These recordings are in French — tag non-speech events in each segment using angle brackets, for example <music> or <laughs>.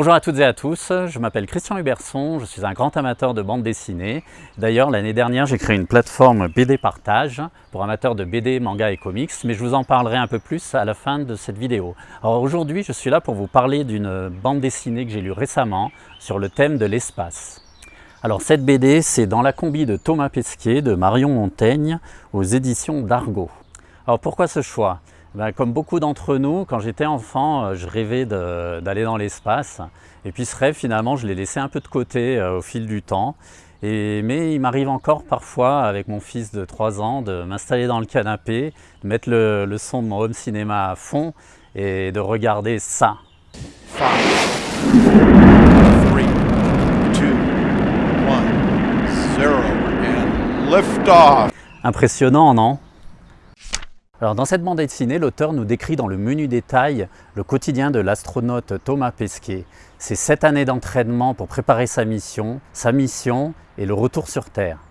Bonjour à toutes et à tous, je m'appelle Christian Huberson, je suis un grand amateur de bande dessinée. D'ailleurs, l'année dernière, j'ai créé une plateforme BD Partage pour amateurs de BD, manga et comics, mais je vous en parlerai un peu plus à la fin de cette vidéo. Alors aujourd'hui, je suis là pour vous parler d'une bande dessinée que j'ai lue récemment sur le thème de l'espace. Alors cette BD, c'est dans la combi de Thomas Pesquet de Marion Montaigne aux éditions d'Argo. Alors pourquoi ce choix? Ben, comme beaucoup d'entre nous, quand j'étais enfant, euh, je rêvais d'aller dans l'espace. Et puis ce rêve, finalement, je l'ai laissé un peu de côté euh, au fil du temps. Et, mais il m'arrive encore parfois, avec mon fils de 3 ans, de m'installer dans le canapé, de mettre le, son de mon home cinéma à fond et de regarder ça. Impressionnant, non? Dans cette bande dessinée, l'auteur nous décrit dans le menu détail le quotidien de l'astronaute Thomas Pesquet. Ses sept années d'entraînement pour préparer sa mission, sa mission et le retour sur Terre.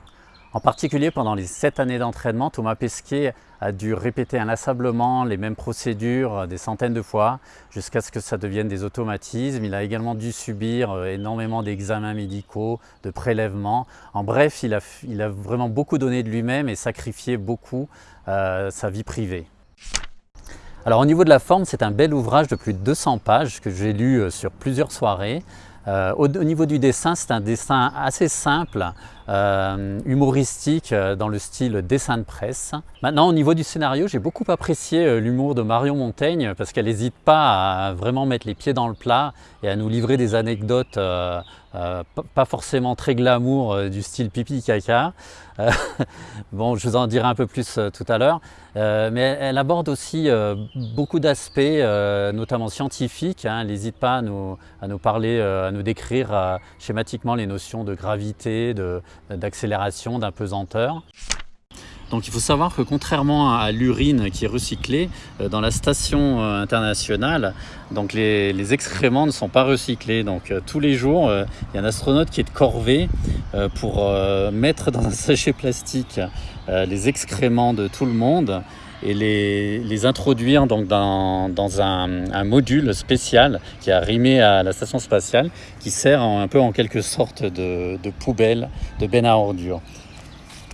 En particulier, pendant les sept années d'entraînement, Thomas Pesquet a dû répéter inlassablement les mêmes procédures des centaines de fois jusqu'à ce que ça devienne des automatismes. Il a également dû subir euh, énormément d'examens médicaux, de prélèvements. En bref, il a, vraiment beaucoup donné de lui-même et sacrifié beaucoup euh, sa vie privée. Alors au niveau de la forme, c'est un bel ouvrage de plus de 200 pages que j'ai lu euh, sur plusieurs soirées. au, niveau du dessin, c'est un dessin assez simple, euh, humoristique euh, dans le style dessin de presse. Maintenant, au niveau du scénario, j'ai beaucoup apprécié euh, l'humour de Marion Montaigne parce qu'elle n'hésite pas à vraiment mettre les pieds dans le plat et à nous livrer des anecdotes pas forcément très glamour du style pipi caca. <laughs> bon, je vous en dirai un peu plus tout à l'heure. mais elle aborde aussi beaucoup d'aspects, notamment scientifiques. Hein. Elle n'hésite pas à nous, à nous parler, à nous décrire schématiquement les notions de gravité, de, d'accélération, d'impesanteur. Donc il faut savoir que contrairement à l'urine qui est recyclée, euh, dans la station euh, internationale, donc les, excréments ne sont pas recyclés. Donc euh, tous les jours, il y a un astronaute qui est de corvée pour mettre dans un <laughs> sachet plastique les excréments de tout le monde et les, introduire donc dans, un, module spécial qui est arrimé à la station spatiale qui sert un peu en quelque sorte de, poubelle, de benne à ordures.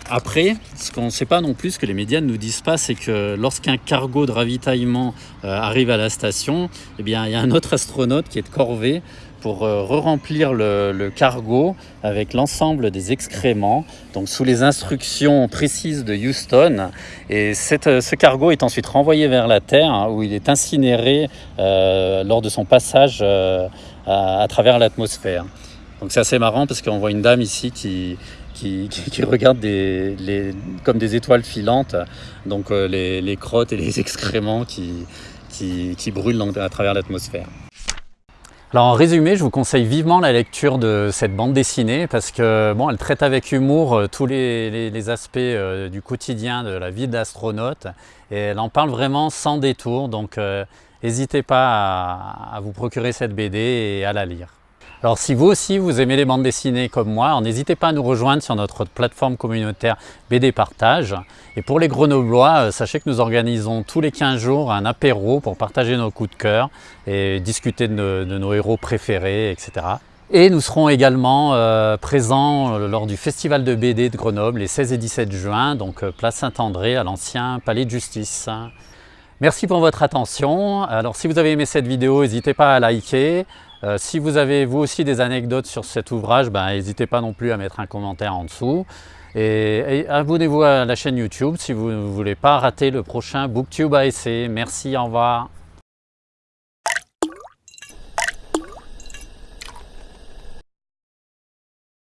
Après, ce qu'on ne sait pas non plus, ce que les médias ne nous disent pas, c'est que lorsqu'un cargo de ravitaillement euh, arrive à la station, eh bien, il y a un autre astronaute qui est de corvée pour euh, re-remplir le, cargo avec l'ensemble des excréments, donc sous les instructions précises de Houston. Et euh, ce cargo est ensuite renvoyé vers la Terre, hein, où il est incinéré euh, lors de son passage à, travers l'atmosphère. Donc c'est assez marrant parce qu'on voit une dame ici qui, regarde comme des étoiles filantes, donc les, crottes et les excréments qui, brûlent à travers l'atmosphère. Alors en résumé, je vous conseille vivement la lecture de cette bande dessinée parce que elle traite avec humour euh, tous les, aspects euh, du quotidien de la vie d'astronaute et elle en parle vraiment sans détour. Donc euh, n'hésitez pas à vous procurer cette BD et à la lire. Alors si vous aussi vous aimez les bandes dessinées comme moi, n'hésitez pas à nous rejoindre sur notre plateforme communautaire BD Partage. Et pour les Grenoblois, euh, sachez que nous organisons tous les 15 jours un apéro pour partager nos coups de cœur et discuter de nos, héros préférés, etc. Et nous serons également euh, présents euh, lors du Festival de BD de Grenoble les 16 et 17 juin, donc place Saint-André à l'ancien Palais de Justice. Merci pour votre attention. Alors si vous avez aimé cette vidéo, n'hésitez pas à liker, euh, si vous avez vous aussi des anecdotes sur cet ouvrage, ben, n'hésitez pas non plus à mettre un commentaire en dessous. Et, abonnez-vous à la chaîne YouTube si vous ne voulez pas rater le prochain BookTube ASC. Merci, au revoir.